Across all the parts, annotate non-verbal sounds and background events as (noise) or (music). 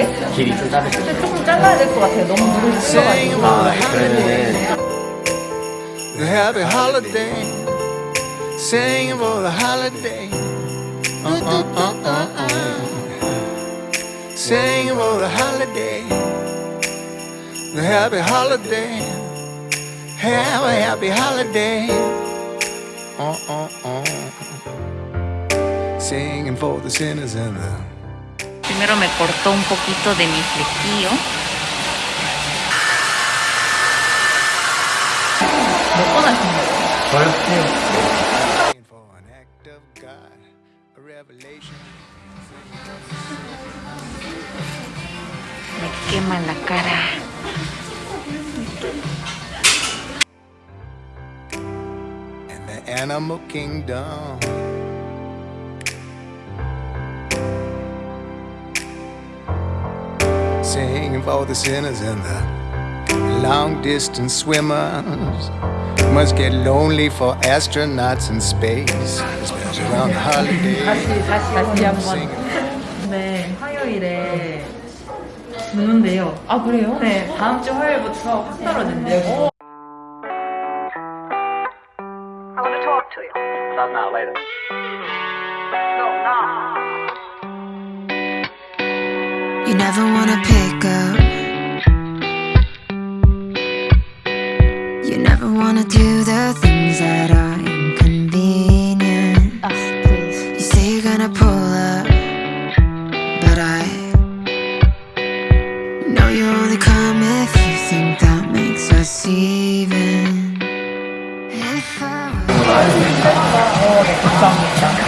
자르게? 길이 좀 자르죠. 근데 조금 잘라야 될 것 같아요. 너무 물을 흘러가지고. 아, 그러면은 The happy holiday, singing for the holiday. Uh, uh, uh, uh, uh. Singing for the holiday, the happy holiday. Have a happy holiday. Uh, uh, uh. Singing for the sinners and the primero me cortó un poquito de mi flequillo. Me quema la cara. The animal kingdom. Singing for the sinners and the long distance swimmers. Must get lonely for astronauts in space. Especially around the holidays. 다시, 다시, 다시 한 번. Singing 네, 화요일에 누는데요. 아 그래요? 네, 다음 주 화요일부터 확 떨어진대요. Not now, later. You never wanna pick up. You never wanna do the things that are inconvenient. You say you're gonna pull up, but I know you only come if you think that makes us even. If I were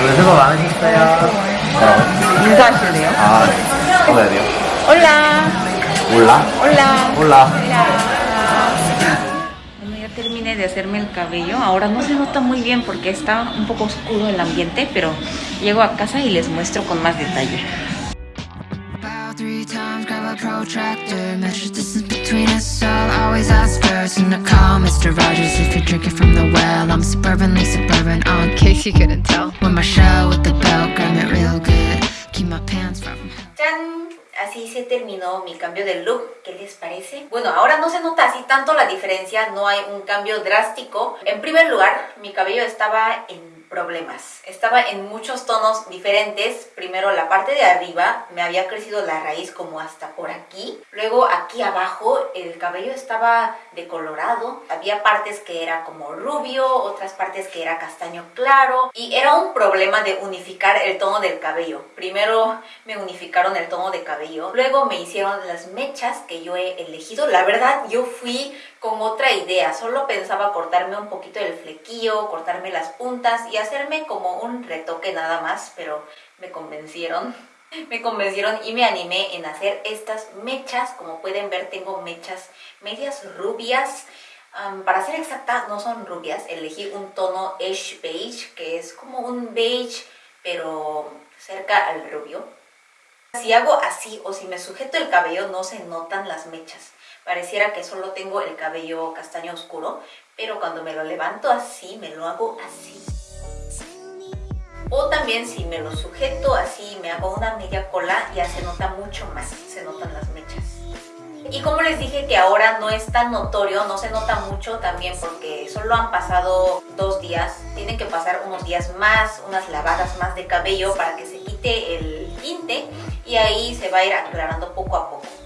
오늘 수고 많으셨어요. 인사하실래요? 아, 뭐야 돼요? 올라, Hola. Hola. Hola. Hola. Bueno, ya terminé de hacerme el cabello. Ahora no se nota muy bien porque está un poco oscuro el ambiente, pero llego a casa y les muestro con más detalle. ¡Tan! Así se terminó mi cambio de look. ¿Qué les parece? Bueno, ahora no se nota así tanto la diferencia, no hay un cambio drástico. En primer lugar, mi cabello estaba en problemas. Estaba en muchos tonos diferentes. Primero la parte de arriba me había crecido la raíz como hasta por aquí. Luego aquí abajo el cabello estaba decolorado. Había partes que era como rubio, otras partes que era castaño claro. Y era un problema de unificar el tono del cabello. Primero me unificaron el tono de cabello. Luego me hicieron las mechas que yo he elegido. La verdad yo fui con otra idea. Solo pensaba cortarme un poquito el flequillo, cortarme las puntas y hacerme como un retoque nada más, pero me convencieron. (laughs) Me convencieron y me animé en hacer estas mechas. Como pueden ver tengo mechas medias rubias. Para ser exacta no son rubias, elegí un tono Ash Beige que es como un beige pero cerca al rubio. Si hago así o si me sujeto el cabello no se notan las mechas. Pareciera que solo tengo el cabello castaño oscuro, pero cuando me lo levanto así, me lo hago así. O también si me lo sujeto así, me hago una media cola, ya se nota mucho más, se notan las mechas. Y como les dije que ahora no es tan notorio, no se nota mucho también porque solo han pasado dos días. Tienen que pasar unos días más, unas lavadas más de cabello para que se quite el tinte y ahí se va a ir aclarando poco a poco.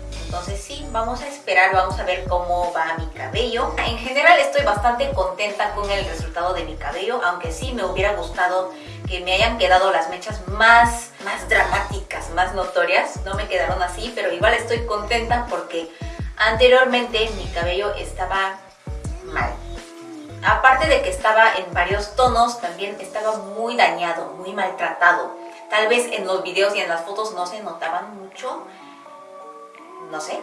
Vamos a esperar, vamos a ver cómo va mi cabello. En general estoy bastante contenta con el resultado de mi cabello, aunque sí me hubiera gustado que me hayan quedado las mechas más, más dramáticas, más notorias. No me quedaron así, pero igual estoy contenta porque anteriormente mi cabello estaba mal. Aparte de que estaba en varios tonos, también estaba muy dañado, muy maltratado. Tal vez en los videos y en las fotos no se notaban mucho, no sé.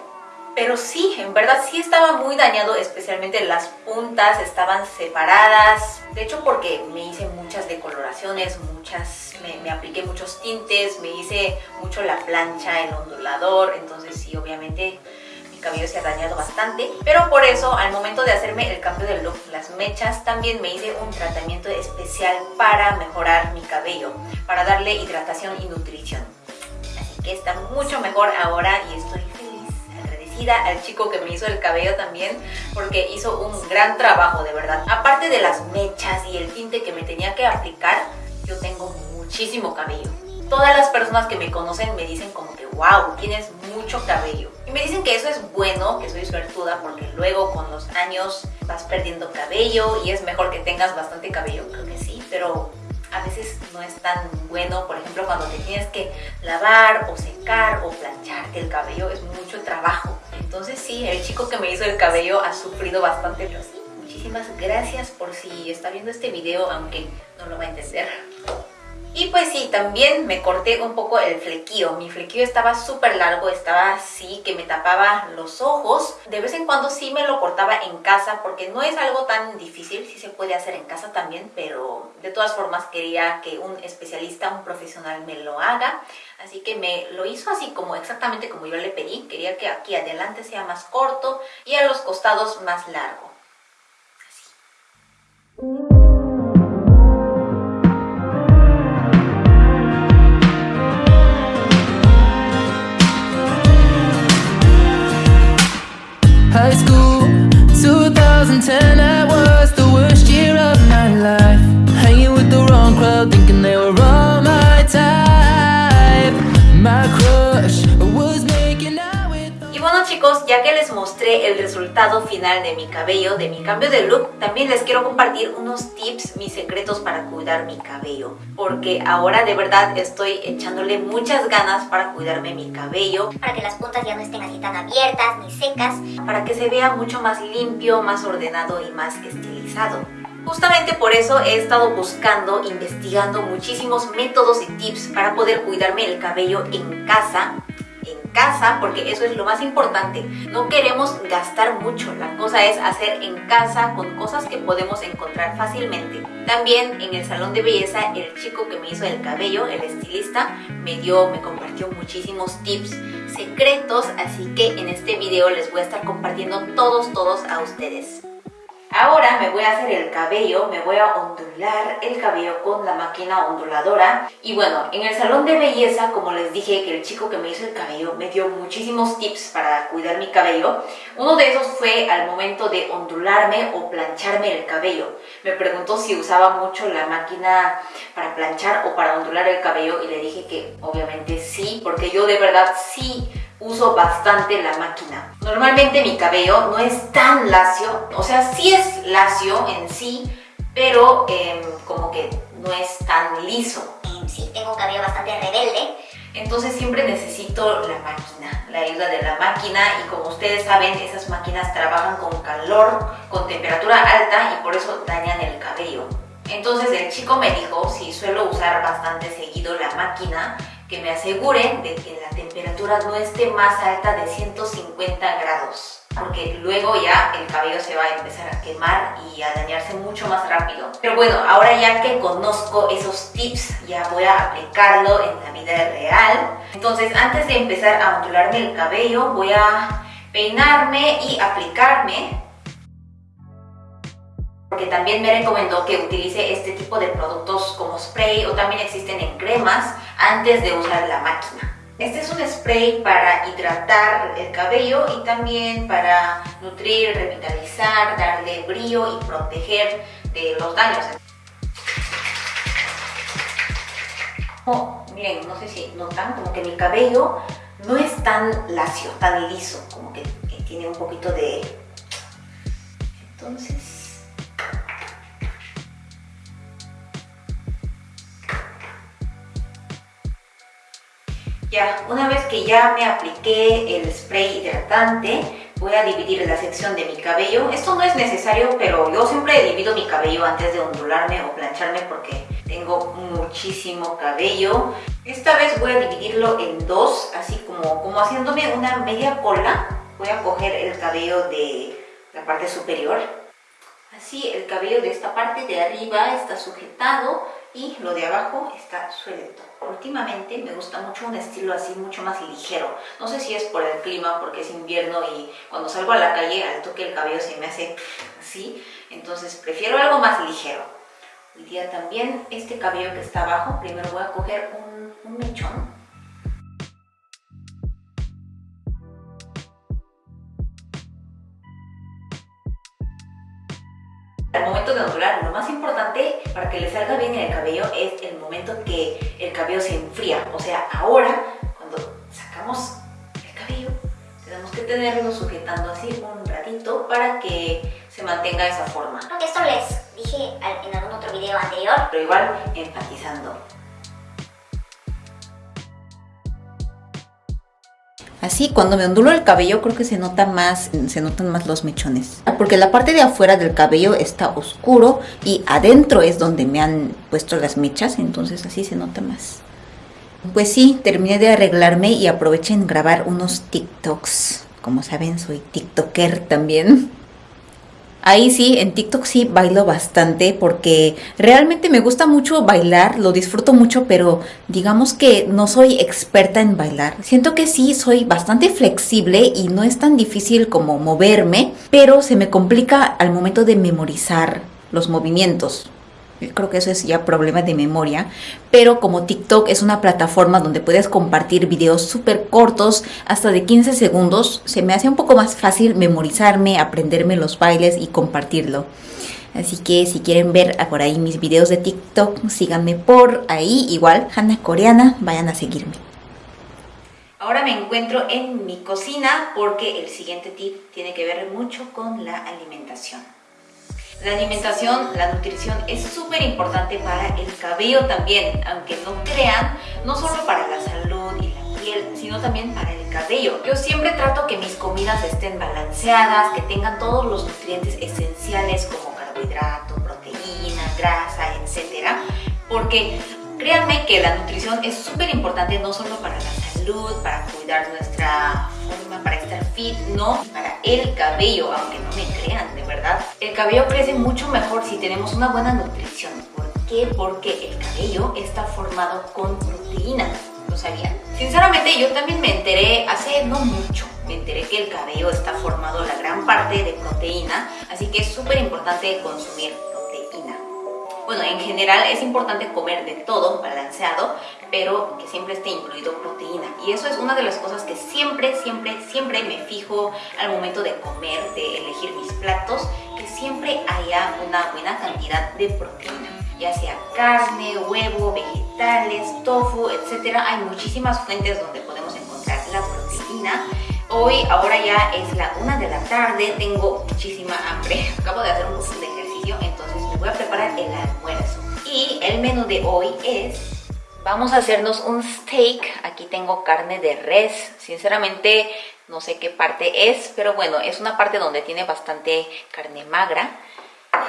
Pero sí, en verdad sí estaba muy dañado, especialmente las puntas estaban separadas. De hecho porque me hice muchas decoloraciones, muchas, me, me apliqué muchos tintes, me hice mucho la plancha, el ondulador, entonces sí, obviamente mi cabello se ha dañado bastante. Pero por eso, al momento de hacerme el cambio de look, las mechas, también me hice un tratamiento especial para mejorar mi cabello, para darle hidratación y nutrición. Así que está mucho mejor ahora y estoy agradecida al chico que me hizo el cabello también porque hizo un gran trabajo de verdad. Aparte de las mechas y el tinte que me tenía que aplicar, yo tengo muchísimo cabello. Todas las personas que me conocen me dicen como que wow, tienes mucho cabello. Y me dicen que eso es bueno, que soy suertuda porque luego con los años vas perdiendo cabello y es mejor que tengas bastante cabello, creo que sí, pero a veces no es tan bueno, por ejemplo, cuando te tienes que lavar o secar o plancharte el cabello, es mucho trabajo. Entonces sí, el chico que me hizo el cabello ha sufrido bastante, pero sí, muchísimas gracias por si está viendo este video, aunque no lo va a entender. Y pues sí, también me corté un poco el flequillo. Mi flequillo estaba súper largo, estaba así, que me tapaba los ojos. De vez en cuando sí me lo cortaba en casa, porque no es algo tan difícil, sí se puede hacer en casa también, pero de todas formas quería que un especialista, un profesional me lo haga. Así que me lo hizo así como exactamente como yo le pedí. Quería que aquí adelante sea más corto y a los costados más largo. High school, resultado final de mi cabello, de mi cambio de look, también les quiero compartir unos tips, mis secretos para cuidar mi cabello. Porque ahora de verdad estoy echándole muchas ganas para cuidarme mi cabello, para que las puntas ya no estén así tan abiertas ni secas. para que se vea mucho más limpio, más ordenado y más estilizado. Justamente por eso he estado buscando, investigando muchísimos métodos y tips para poder cuidarme el cabello en casa en casa porque eso es lo más importante. No queremos gastar mucho, la cosa es hacer en casa con cosas que podemos encontrar fácilmente. También en el salón de belleza el chico que me hizo el cabello, el estilista, me dio, me compartió muchísimos tips secretos, así que en este video les voy a estar compartiendo todos, todos a ustedes. Ahora me voy a hacer el cabello, me voy a ondular el cabello con la máquina onduladora. Y bueno, en el salón de belleza, como les dije que el chico que me hizo el cabello me dio muchísimos tips para cuidar mi cabello. Uno de esos fue al momento de ondularme o plancharme el cabello. Me preguntó si usaba mucho la máquina para planchar o para ondular el cabello y le dije que obviamente sí, porque yo de verdad sí uso bastante la máquina. Normalmente mi cabello no es tan lacio, o sea, sí es lacio en sí, pero em, como que no es tan liso. Sí, tengo un cabello bastante rebelde. Entonces siempre necesito la máquina, la ayuda de la máquina y como ustedes saben, esas máquinas trabajan con calor, con temperatura alta y por eso dañan el cabello. Entonces el chico me dijo si suelo usar bastante seguido la máquina, que me aseguren de que la temperatura no esté más alta de 150 grados porque luego ya el cabello se va a empezar a quemar y a dañarse mucho más rápido. Pero bueno, ahora ya que conozco esos tips, ya voy a aplicarlo en la vida real. Entonces, antes de empezar a ondularme el cabello, voy a peinarme y aplicarme porque también me recomendó que utilice este tipo de productos como spray o también existen en cremas antes de usar la máquina. Este es un spray para hidratar el cabello y también para nutrir, revitalizar, darle brillo y proteger de los daños. Oh, miren, no sé si notan como que mi cabello no es tan lacio, tan liso, como que, que tiene un poquito de... Entonces... Ya, una vez que ya me apliqué el spray hidratante, voy a dividir la sección de mi cabello. Esto no es necesario, pero yo siempre divido mi cabello antes de ondularme o plancharme porque tengo muchísimo cabello. Esta vez voy a dividirlo en dos, así como, como haciéndome una media cola. Voy a coger el cabello de la parte superior. Así el cabello de esta parte de arriba está sujetado y lo de abajo está suelto. Últimamente me gusta mucho un estilo así mucho más ligero. No sé si es por el clima, porque es invierno y cuando salgo a la calle al toque el cabello se me hace así. Entonces prefiero algo más ligero. Hoy día también este cabello que está abajo, primero voy a coger un, un mechón. Al momento de ondular, lo más importante para que le salga bien el cabello es el momento que el cabello se enfría. O sea, ahora, cuando sacamos el cabello, tenemos que tenerlo sujetando así un ratito para que se mantenga esa forma. Creo que esto les dije en algún otro video anterior. Pero igual enfatizando. Así, cuando me ondulo el cabello creo que se nota más, se notan más los mechones. Porque la parte de afuera del cabello está oscuro y adentro es donde me han puesto las mechas, entonces así se nota más. Pues sí, terminé de arreglarme y aproveché en grabar unos TikToks. Como saben, soy TikToker también. Ahí sí, en TikTok sí bailo bastante porque realmente me gusta mucho bailar, lo disfruto mucho, pero digamos que no soy experta en bailar. Siento que sí soy bastante flexible y no es tan difícil como moverme, pero se me complica al momento de memorizar los movimientos. Creo que eso es ya problema de memoria, pero como TikTok es una plataforma donde puedes compartir videos súper cortos, hasta de 15 segundos, se me hace un poco más fácil memorizarme, aprenderme los bailes y compartirlo. Así que si quieren ver por ahí mis videos de TikTok, síganme por ahí, igual, Hanna Coreana, vayan a seguirme. Ahora me encuentro en mi cocina porque el siguiente tip tiene que ver mucho con la alimentación. La alimentación, la nutrición es súper importante para el cabello también, aunque no crean, no solo para la salud y la piel, sino también para el cabello. Yo siempre trato que mis comidas estén balanceadas, que tengan todos los nutrientes esenciales como carbohidrato, proteína, grasa, etcétera, porque créanme que la nutrición es súper importante no solo para la salud, para cuidar nuestra para estar fit, no, para el cabello, aunque no me crean, de verdad. El cabello crece mucho mejor si tenemos una buena nutrición. ¿Por qué? Porque el cabello está formado con proteína. ¿Lo sabían? Sinceramente yo también me enteré hace no mucho. Me enteré que el cabello está formado la gran parte de proteína, así que es súper importante consumir proteína. Bueno, en general es importante comer de todo balanceado, pero que siempre esté incluido proteína. Y eso es una de las cosas que siempre, siempre, siempre me fijo al momento de comer, de elegir mis platos, que siempre haya una buena cantidad de proteína. Ya sea carne, huevo, vegetales, tofu, etc. Hay muchísimas fuentes donde podemos encontrar la proteína. Hoy, ahora ya es la una de la tarde, tengo muchísima hambre. (laughs) Acabo de hacer un Y el menú de hoy es... Vamos a hacernos un steak. Aquí tengo carne de res. Sinceramente no sé qué parte es, pero bueno, es una parte donde tiene bastante carne magra.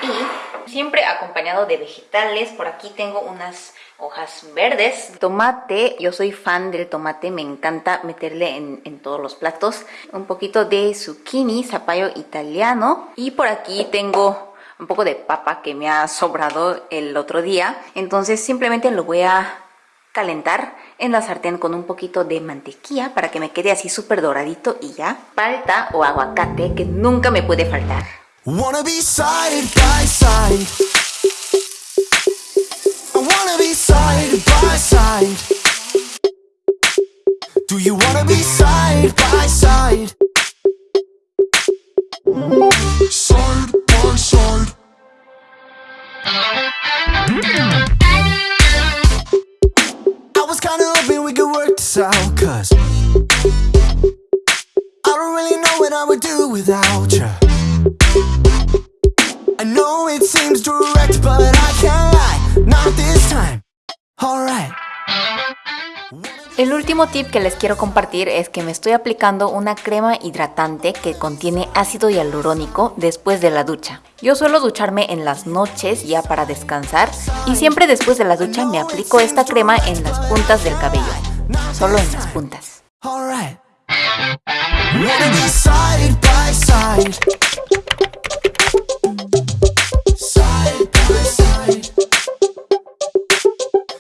Y siempre acompañado de vegetales. Por aquí tengo unas hojas verdes. Tomate, yo soy fan del tomate, me encanta meterle en, todos los platos. Un poquito de zucchini, zapallo italiano. Y por aquí tengo un poco de papa que me ha sobrado el otro día. Entonces simplemente lo voy a calentar en la sartén con un poquito de mantequilla para que me quede así súper doradito y ya. Palta o aguacate que nunca me puede faltar. Do you wanna be side I don't really know what I would do without you. I know it seems direct, but I can't lie, not this time. Alright. El último tip que les quiero compartir es que me estoy aplicando una crema hidratante que contiene ácido hialurónico después de la ducha. Yo suelo ducharme en las noches ya para descansar y siempre después de la ducha me aplico esta crema en las puntas del cabello. Solo en las puntas.